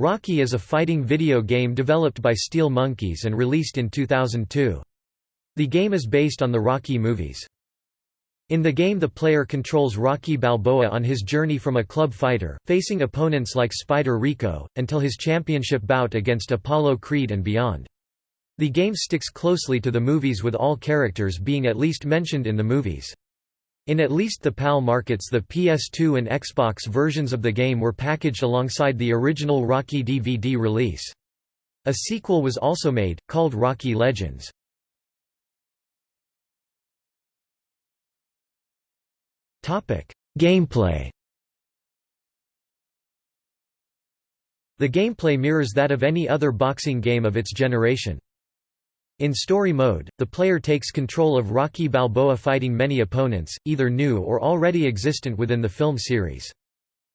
Rocky is a fighting video game developed by Steel Monkeys and released in 2002. The game is based on the Rocky movies. In the game the player controls Rocky Balboa on his journey from a club fighter, facing opponents like Spider Rico, until his championship bout against Apollo Creed and beyond. The game sticks closely to the movies with all characters being at least mentioned in the movies. In at least the PAL markets the PS2 and Xbox versions of the game were packaged alongside the original Rocky DVD release. A sequel was also made, called Rocky Legends. Gameplay The gameplay mirrors that of any other boxing game of its generation. In story mode, the player takes control of Rocky Balboa fighting many opponents, either new or already existent within the film series.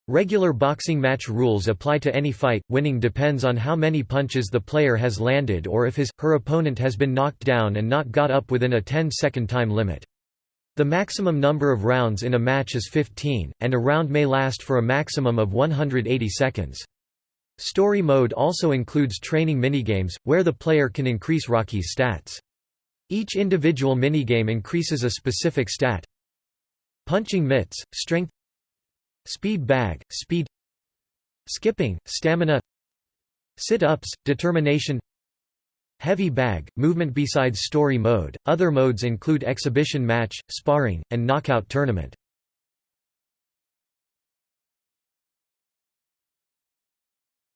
Regular boxing match rules apply to any fight, winning depends on how many punches the player has landed or if his, her opponent has been knocked down and not got up within a 10-second time limit. The maximum number of rounds in a match is 15, and a round may last for a maximum of 180 seconds. Story mode also includes training minigames, where the player can increase Rocky's stats. Each individual minigame increases a specific stat. Punching mitts, strength Speed bag, speed Skipping, stamina Sit-ups, determination Heavy bag, movement Besides story mode, other modes include exhibition match, sparring, and knockout tournament.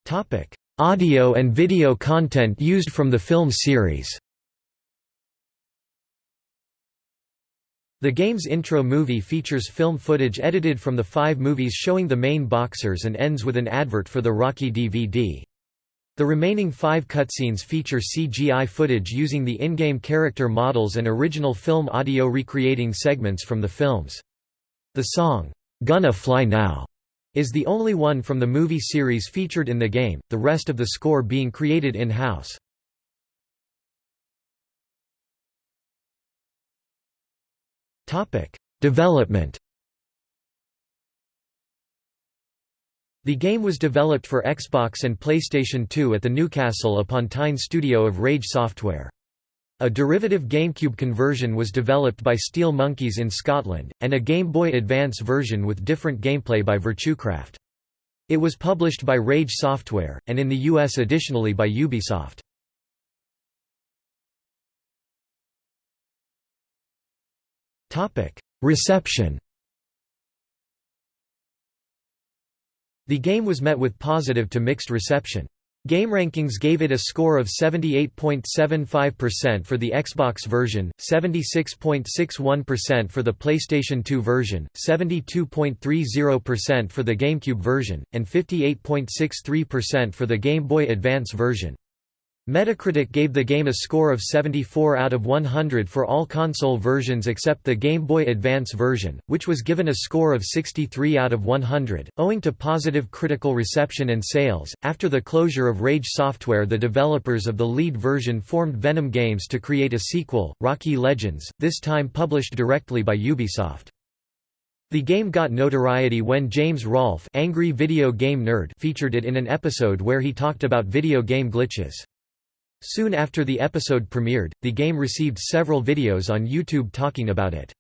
Topic: Audio and video content used from the film series. The game's intro movie features film footage edited from the five movies showing the main boxers and ends with an advert for the Rocky DVD. The remaining five cutscenes feature CGI footage using the in-game character models and original film audio recreating segments from the films. The song, "'Gonna Fly Now' is the only one from the movie series featured in the game, the rest of the score being created in-house. Development The game was developed for Xbox and PlayStation 2 at the Newcastle upon Tyne studio of Rage Software. A derivative GameCube conversion was developed by Steel Monkeys in Scotland, and a Game Boy Advance version with different gameplay by Virtucraft. It was published by Rage Software, and in the US additionally by Ubisoft. Reception The game was met with positive to mixed reception. GameRankings gave it a score of 78.75% for the Xbox version, 76.61% for the PlayStation 2 version, 72.30% for the GameCube version, and 58.63% for the Game Boy Advance version. Metacritic gave the game a score of 74 out of 100 for all console versions except the Game Boy Advance version, which was given a score of 63 out of 100. Owing to positive critical reception and sales, after the closure of Rage Software, the developers of the lead version formed Venom Games to create a sequel, Rocky Legends, this time published directly by Ubisoft. The game got notoriety when James Rolfe Angry Video Game Nerd featured it in an episode where he talked about video game glitches. Soon after the episode premiered, the game received several videos on YouTube talking about it.